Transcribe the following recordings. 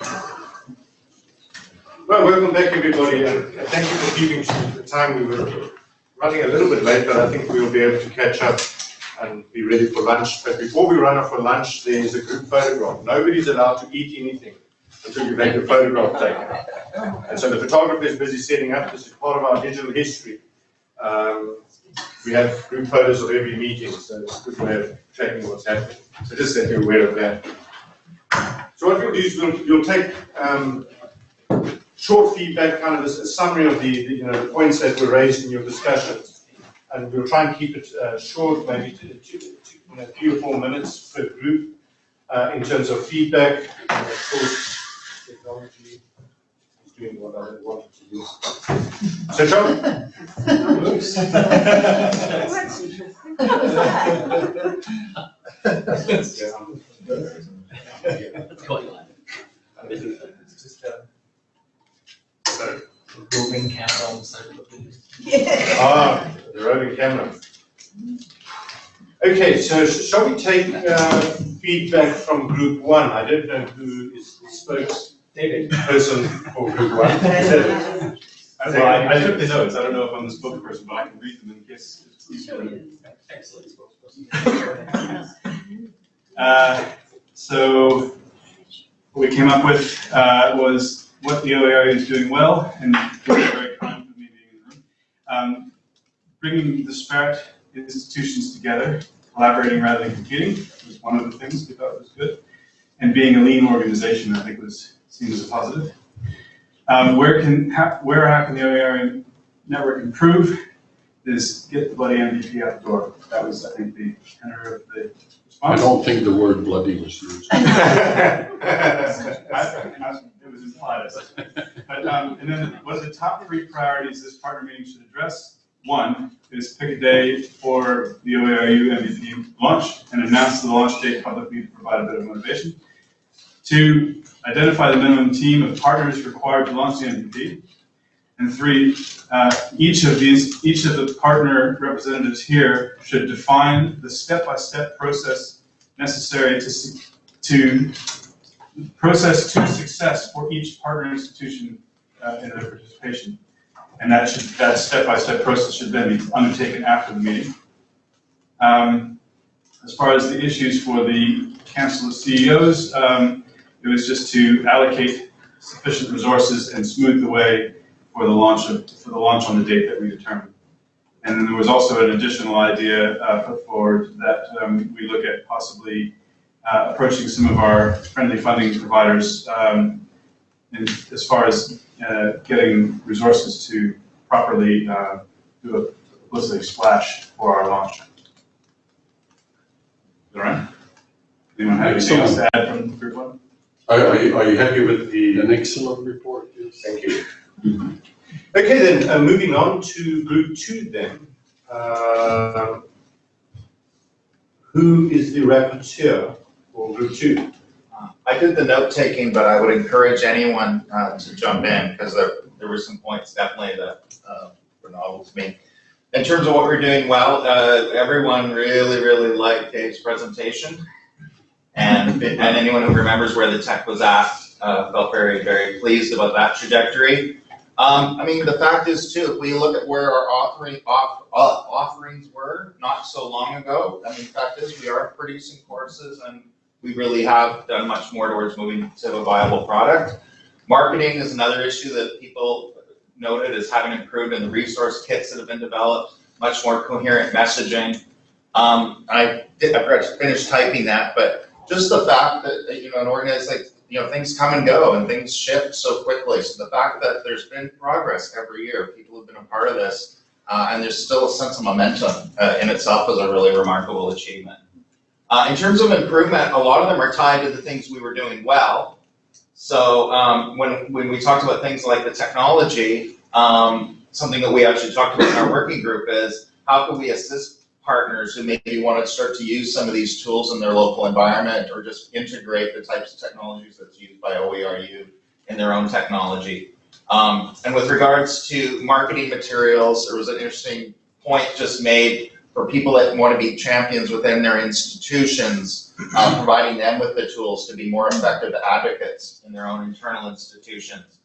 Well, welcome back, everybody, and thank you for keeping to the time. We were running a little bit late, but I think we'll be able to catch up and be ready for lunch. But before we run off for lunch, there's a group photograph. Nobody's allowed to eat anything until you make a photograph taken. And so the photographer is busy setting up. This is part of our digital history. Um, we have group photos of every meeting, so it's a good way of tracking what's happening. So just that you're aware of that. So what we'll do is we'll, you'll take um, short feedback, kind of a summary of the, the, you know, the points that were raised in your discussions. And we'll try and keep it uh, short, maybe two, two, two, you know, three or four minutes per group uh, in terms of feedback. And of course, technology is doing what I want it to do. So, John? What's going on? It's just, Sorry? Moving camera on the side of the building. Ah, the roving camera. Okay, so sh- shall we take uh, feedback from group one? I don't know who is the spokesperson David. for group one. Is that- Well, I, I took the notes, I don't know if I'm the spokesperson, but I can read them in case. Excellent spokesperson. Uh, So, what we came up with uh, was what the OER is doing well, and very kind of me being in the room. Um, Bringing disparate institutions together, collaborating rather than competing was one of the things we thought was good. And being a lean organization, I think was seen as a positive. Um, Where can, how- where how can the OER network improve is get the bloody MVP out the door. That was, I think, the tenor of the I response. don't think the word bloody was used. I- I- It was implied, I said. But, um, and then what are the top three priorities this partner meeting should address? One is pick a day for the OERU MVP launch and announce the launch date publicly to provide a bit of motivation. Two, identify the minimum team of partners required to launch the MVP. And three, uh, each of these, each of the partner representatives here should define the step-by-step process necessary to, to process to success for each partner institution uh, in their participation. And that should, that step-by-step process should then be undertaken after the meeting. Um, As far as the issues for the Council of CEOs, um, it was just to allocate sufficient resources and smooth the way for the launch of, for the launch on the date that we determine. And then there was also an additional idea uh, put forward that um, we look at possibly uh, approaching some of our friendly funding providers um, in, as far as uh, getting resources to properly uh, do a publicity splash for our launch. All right? Anyone have anything else to add from group one? Are, are you, are you happy with the? An excellent report, yes. Thank you. Okay, then, uh, moving on to group two then. Um, Who is the rapporteur for group two? I did the note taking, but I would encourage anyone uh, to jump in because there, there were some points definitely that uh, were novel to me. In terms of what we're doing well, uh, everyone really, really liked Dave's presentation. And, and anyone who remembers where the tech was at uh, felt very, very pleased about that trajectory. Um, I mean, the fact is too, if we look at where our offering, off, uh, offerings were not so long ago, I mean, the fact is we are producing courses and we really have done much more towards moving to a viable product. Marketing is another issue that people noted as having improved in the resource kits that have been developed, much more coherent messaging. Um, I did, I forgot to finish typing that, but just the fact that, that, you know, an organization, like, you know, things come and go and things shift so quickly. So the fact that there's been progress every year, people have been a part of this, uh, and there's still a sense of momentum, uh, in itself is a really remarkable achievement. Uh, in terms of improvement, a lot of them are tied to the things we were doing well. So um, when, when we talked about things like the technology, um, something that we actually talked about in our working group is how can we assist partners who maybe want to start to use some of these tools in their local environment or just integrate the types of technologies that's used by OERU in their own technology. Um, and with regards to marketing materials, there was an interesting point just made for people that want to be champions within their institutions, uh, providing them with the tools to be more effective advocates in their own internal institutions.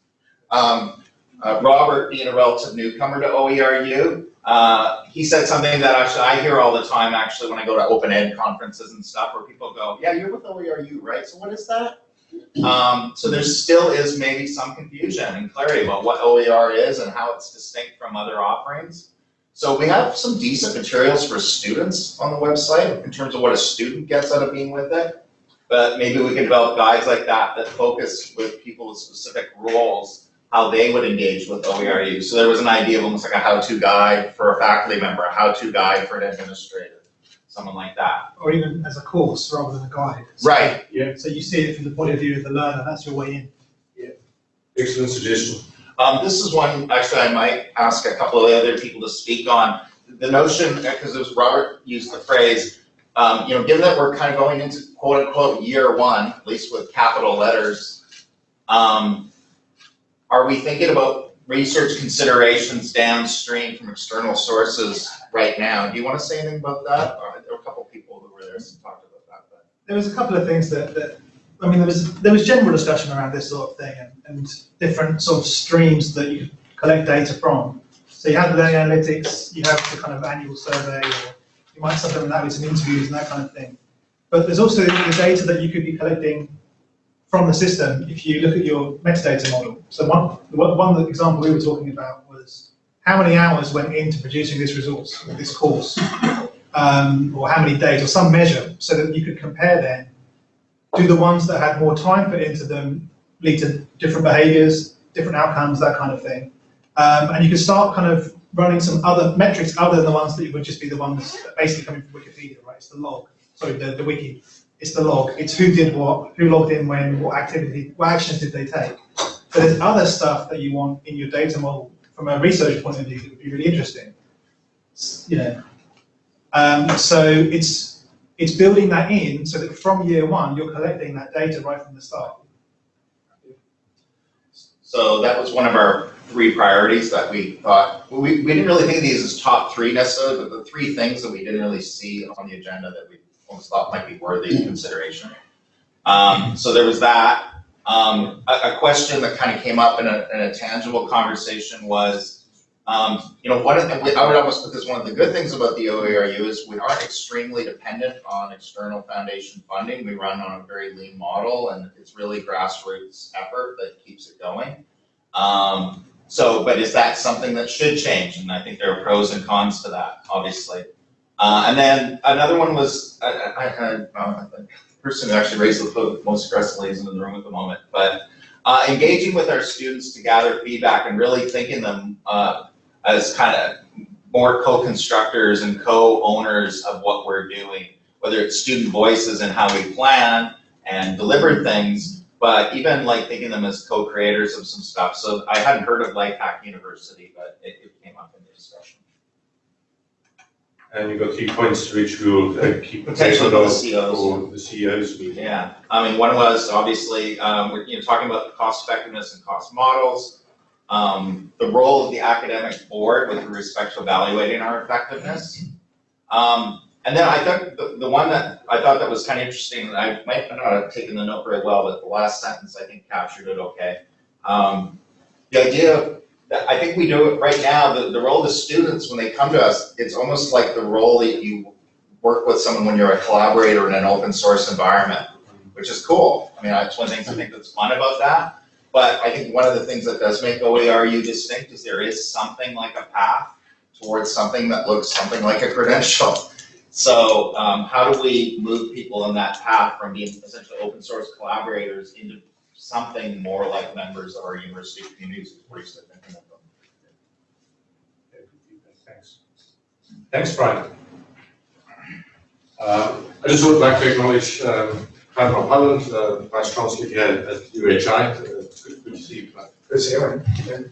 Um, uh, Robert, being a relative newcomer to OERU, uh, he said something that actually I hear all the time, actually, when I go to open ed conferences and stuff, where people go, yeah, you're with OERU, right? So what is that? Um, so there still is maybe some confusion and clarity about what OER is and how it's distinct from other offerings. So we have some decent materials for students on the website in terms of what a student gets out of being with it. But maybe we can develop guides like that that focus with people with specific roles, how they would engage with OERU. So there was an idea of almost like a how-to guide for a faculty member, a how-to guide for an administrator, someone like that. or even as a course rather than a guide. Right, Yeah. So you see it from the point of view of the learner, that's your way in. Yeah. Excellent suggestion. Um, this is one, actually, I might ask a couple of other people to speak on. The notion, because it was Robert used the phrase, um, you know, given that we're kind of going into quote unquote year one, at least with capital letters, um, are we thinking about research considerations downstream from external sources right now? Do you want to say anything about that? There were a couple of people who were there who talked about that, but. There was a couple of things that, that, I mean, there was, there was general discussion around this sort of thing and, and different sort of streams that you collect data from. So you have the analytics, you have the kind of annual survey, or you might supplement that with some interviews and that kind of thing. But there's also the data that you could be collecting from the system if you look at your metadata model. So one, one example we were talking about was how many hours went into producing this resource, this course, um, or how many days, or some measure, so that you could compare then, do the ones that had more time put into them lead to different behaviors, different outcomes, that kind of thing. Um, and you can start kind of running some other metrics other than the ones that would just be the ones that basically coming from Wikipedia, right? It's the log, sorry, the, the wiki. It's the log. It's who did what, who logged in when, what activity, what actions did they take. But there's other stuff that you want in your data model from a research point of view that would be really interesting. You know, um, so it's it's building that in so that from year one you're collecting that data right from the start. So that was one of our three priorities that we thought, we, we didn't really think of these as top three necessarily, but the three things that we didn't really see on the agenda that we almost thought might be worthy of consideration. Um, so there was that. Um, a, a question that kind of came up in a, in a tangible conversation was, um, you know, one of the, I would almost put this, one of the good things about the OERU is we aren't extremely dependent on external foundation funding. We run on a very lean model and it's really grassroots effort that keeps it going. Um, so, but is that something that should change? And I think there are pros and cons to that, obviously. Uh, and then another one was, I, I had, uh, the person who actually raised the most aggressively is in the room at the moment, but uh, engaging with our students to gather feedback and really thinking them, uh, as kind of more co-constructors and co-owners of what we're doing, whether it's student voices and how we plan and deliver things, but even like thinking them as co-creators of some stuff. So I hadn't heard of Life Hack University, but it, it came up in the discussion. And you've got key points which we will uh, keep. Potentially for the of CEOs. For the CEOs meeting. Yeah, I mean, one was obviously, um, we're, you know, talking about the cost effectiveness and cost models. Um, the role of the academic board with respect to evaluating our effectiveness. Um, and then I think the, the one that I thought that was kind of interesting, and I might not have taken the note very well, but the last sentence I think captured it okay. Um, the idea I think we do it right now, the, the role of the students, when they come to us, it's almost like the role that you work with someone when you're a collaborator in an open source environment, which is cool. I mean, that's one things I think that's fun about that. But I think one of the things that does make OERU distinct is there is something like a path towards something that looks something like a credential. So um, how do we move people in that path from being essentially open source collaborators into something more like members of our university communities? What do you think of them? Thanks. Thanks, Brian. Uh, I just would like to acknowledge um, Frank van Holland, uh, Vice Chancellor here at UHI. Uh, It's good good to see you, Frank. Good to see you.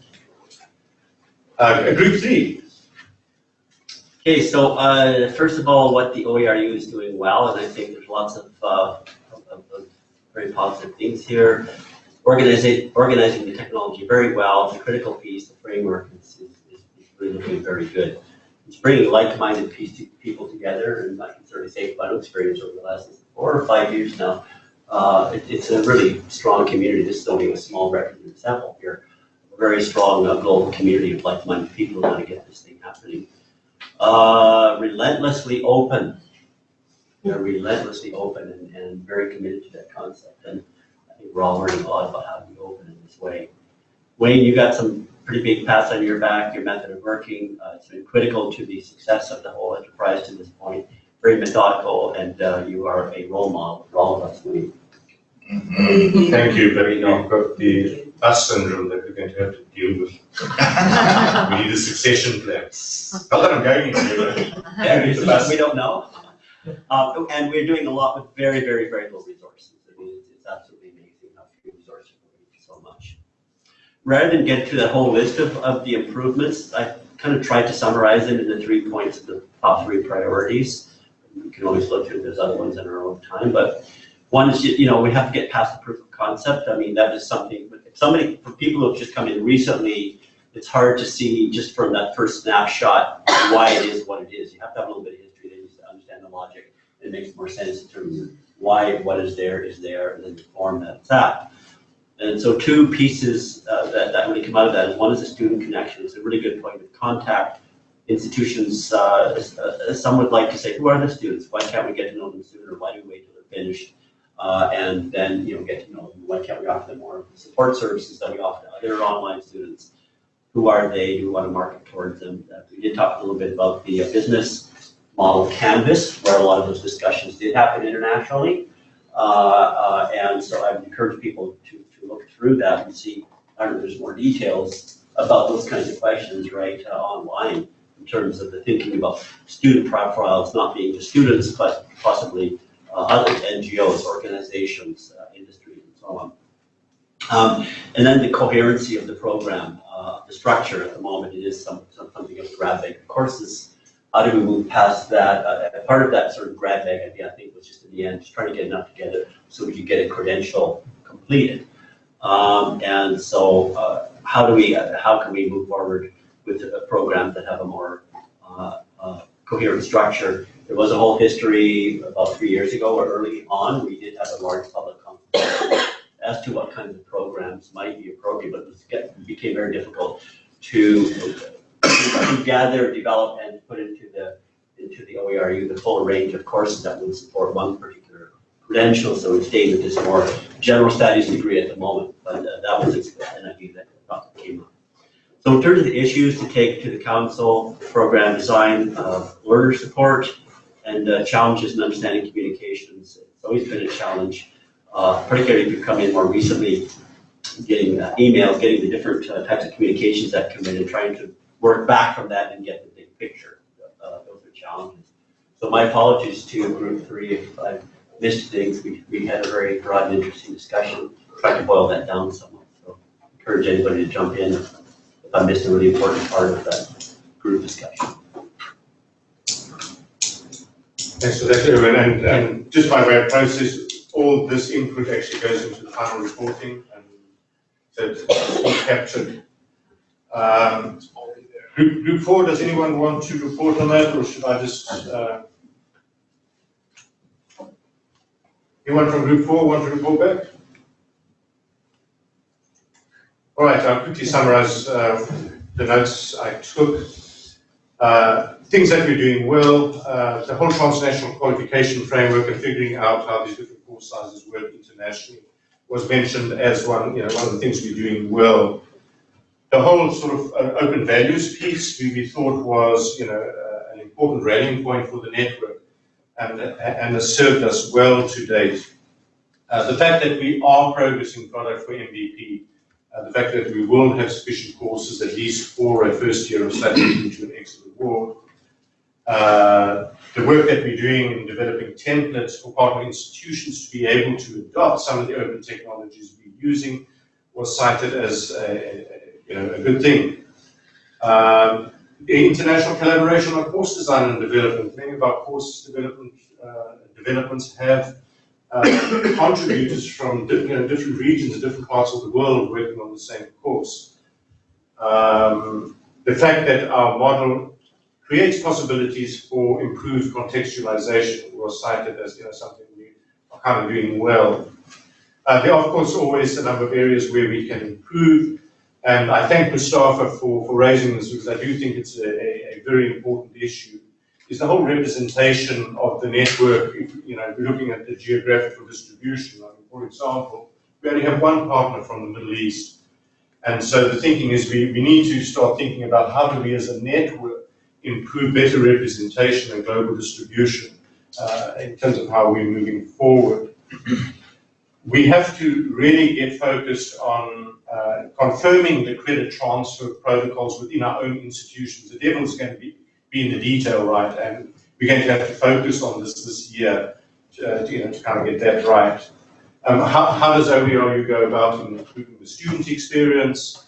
Uh, Group three, Okay, so uh, first of all, what the OERU is doing well, and I think there's lots of, uh, of, of very positive things here. Organizing, organizing the technology very well, the critical piece, the framework is, is, is really looking very good. it's bringing like-minded pe- people together, and I can certainly say my own experience over the last four or five years now. Uh, it, it's a really strong community. This is only a small representative sample here. A very strong uh, global community of like-minded people who want to get this thing happening. Uh, relentlessly open. They're relentlessly open and, and very committed to that concept. And I think we're all learning a lot about how to be open in this way. Wayne, you got some pretty big pats on your back, your method of working. Uh, it's been critical to the success of the whole enterprise to this point. Very methodical, and uh, you are a role model for all of us. Wayne. Mhm. Thank you, but we've got the bus syndrome that we're going to have to deal with. We need a succession plan. Not that I'm going anywhere. Yeah, it's we we don't know. Um, and we're doing a lot with very, very, very little resources. I mean, it's, absolutely amazing how few resources we so much. Rather than get to the whole list of, of the improvements, I kind of tried to summarize them in the three points of the top three priorities. We can always look through those other ones in our own time, but one is, you know, we have to get past the proof of concept. I mean, that is something, if somebody, for people who have just come in recently, it's hard to see just from that first snapshot why it is what it is. You have to have a little bit of understand the logic. It makes more sense in terms of why what is there is there and then the form that it's at. And so two pieces uh, that, that really come out of that is one is the student connection. It's a really good point of contact. Institutions, uh, uh, some would like to say, who are the students? Why can't we get to know them sooner? Why do we wait till they're finished? Uh, and then, you know, get to know them. Why can't we offer them more support services that we offer to other online students? Who are they? Do we want to market towards them? Uh, we did talk a little bit about the uh, business model canvas, where a lot of those discussions did happen internationally. Uh, uh, and so I would encourage people to, to look through that and see, I don't know, there's more details about those kinds of questions, right, uh, online in terms of the thinking about student profiles not being just students, but possibly uh, other NGOs, organizations, uh, industries, and so on. Um, and then the coherency of the program, uh, the structure at the moment, it is some, some, something of of courses. How do we move past that? Uh, part of that sort of grab bag idea, I think, was just in the end, just trying to get enough together so we could get a credential completed. Um, and so, uh, how do we, uh, how can we move forward with uh, programs that have a more uh, uh, coherent structure? There was a whole history about three years ago or early on, we did have a large public conference as to what kinds of programs might be appropriate, but it became very difficult to, to gather, develop, and put into the, into the OERU, the full range of courses that would support one particular credential, so we stayed with this more general studies degree at the moment, but uh, that was an idea that came up. So in terms of the issues to take to the council, program design, uh, learner support, and uh, challenges in understanding communications, it's always been a challenge uh, particularly if you come in more recently, getting uh, emails, getting the different uh, types of communications that come in and trying to work back from that and get picture. Uh, Those are challenges. So my apologies to group three if I missed things. We, we had a very broad and interesting discussion, tried to boil that down somewhat. So encourage anybody to jump in if I missed a really important part of that group discussion. Thanks for that. And, and just by way of process, all this input actually goes into the final reporting and so it's captured. Um, Group, four, does anyone want to report on that or should I just, uh, anyone from group four want to report back? All right, I'll quickly summarize, uh, the notes I took. Uh, things that we're doing well, uh, the whole transnational qualification framework and figuring out how these different course sizes work internationally was mentioned as one, you know, one of the things we're doing well. The whole sort of uh, open values piece we, we thought was, you know, uh, an important rallying point for the network and, and has served us well to date. Uh, the fact that we are progressing product for MVP uh, the fact that we will have sufficient courses, at least for a first year of study into an excellent award. Uh, the work that we're doing in developing templates for partner institutions to be able to adopt some of the open technologies we're using was cited as a, a- you know, a good thing. Um, international collaboration on course design and development, many of our course development, uh, developments have uh, contributors from you know, different regions different parts of the world working on the same course. Um, the fact that our model creates possibilities for improved contextualization, was cited as, you know, something we are kind of doing well. Uh, there are, of course, always a number of areas where we can improve, and I thank Mustafa for, for raising this, because I do think it's a, a, a very important issue, is the whole representation of the network, if, you know, if we're looking at the geographical distribution, I mean, for example, we only have one partner from the Middle East, and so the thinking is we, we need to start thinking about how do we as a network improve better representation and global distribution uh, in terms of how we're moving forward. We have to really get focused on uh, confirming the credit transfer protocols within our own institutions. The devil's going to be, be in the detail, right? And we're going to have to focus on this this year to, uh, to, you know, to kind of get that right. Um, how, how does OERU go about improving the student experience?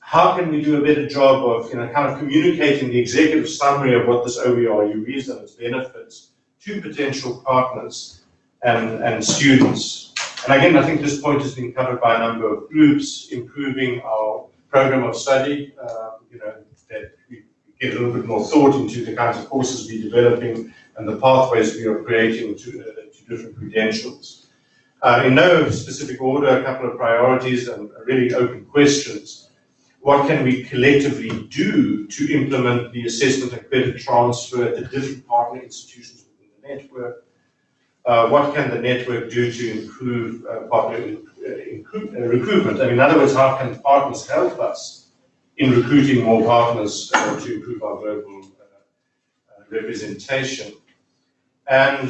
How can we do a better job of, you know, kind of communicating the executive summary of what this OERU is and its benefits to potential partners and, and students? And again, I think this point has been covered by a number of groups, improving our program of study, uh, you know, that we get a little bit more thought into the kinds of courses we're developing and the pathways we are creating to, uh, to different credentials. Uh, in no specific order, a couple of priorities and really open questions. What can we collectively do to implement the assessment and credit transfer at the different partner institutions within the network? Uh, what can the network do to improve uh, partner uh, uh, recruitment? I mean, in other words, how can partners help us in recruiting more partners to improve our global representation? And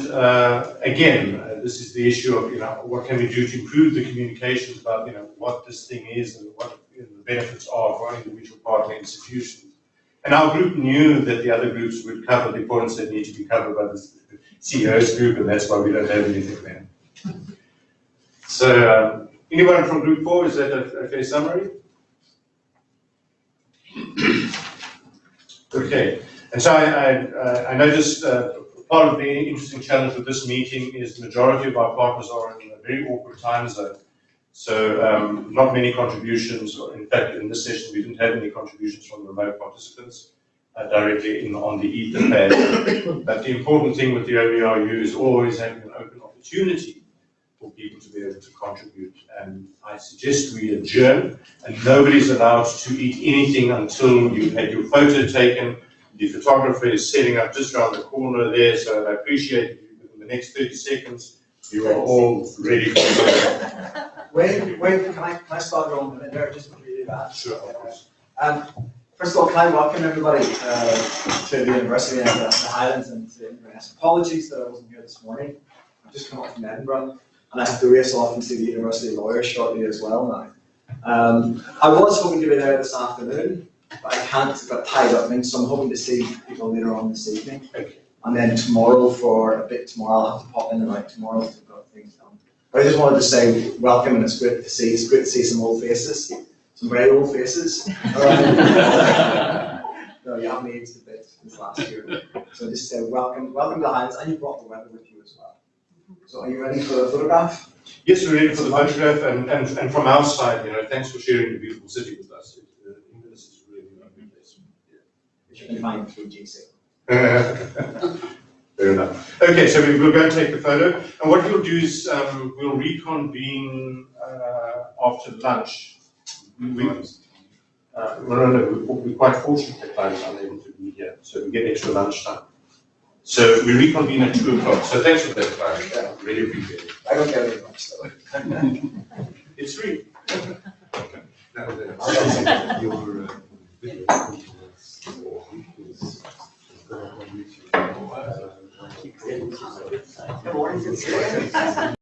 again, this is the issue of, you know, what can we do to improve the communications about, you know, what this thing is and what the benefits are for individual partner institutions. And our group knew that the other groups would cover the points that need to be covered by the CEO's group, and that's why we don't have anything there. So, um, anyone from group four, is that a, a fair summary? Okay, and so I, I, uh, I noticed uh, part of the interesting challenge with this meeting is the majority of our partners are in a very awkward time zone. So um, not many contributions, in fact, in this session, we didn't have any contributions from remote participants uh, directly in, on the Etherpad. But the important thing with the OERU is always having an open opportunity for people to be able to contribute. And I suggest we adjourn, and nobody's allowed to eat anything until you've had your photo taken. The photographer is setting up just around the corner there, so I appreciate you, within the next 30 seconds, you are all ready for the Wait, wait, can I, can I start going a minute there, just before you do that? Sure, of course. Um, first of all, can I welcome everybody, uh, to the University of the the Highlands and to Inverness. Apologies that I wasn't here this morning. I've just come up from Edinburgh, and I have to race off and see the University lawyers shortly as well now. Um, I was hoping to be there this afternoon, but I can't, I've got tied up things, so I'm hoping to see people later on this evening. Okay. And then tomorrow for a bit tomorrow, I'll have to pop in and out tomorrow if I've got things done. But I just wanted to say welcome and it's great to see, it's great to see some old faces, some very old faces. No, you haven't aged a bit since last year. So just say welcome, welcome to the Highlands and you brought the weather with you as well. So are you ready for the photograph? Yes, we're ready for the photograph, and, and, and from our side, you know, thanks for sharing the beautiful city with us. It, uh, Inverness is really a lovely place. Which you can find through GC. Fair enough. Okay, so we will go and take the photo, and what we'll do is, um, we'll reconvene, uh, after lunch. We, uh, no, no, no, we're we're quite fortunate that Clive's unable to be here, so we get extra lunch time. So we reconvene at two o'clock, so thanks for that, Clive, really appreciate it. I don't get very much though. It's free. Your, uh, video is- Good morning keep creating.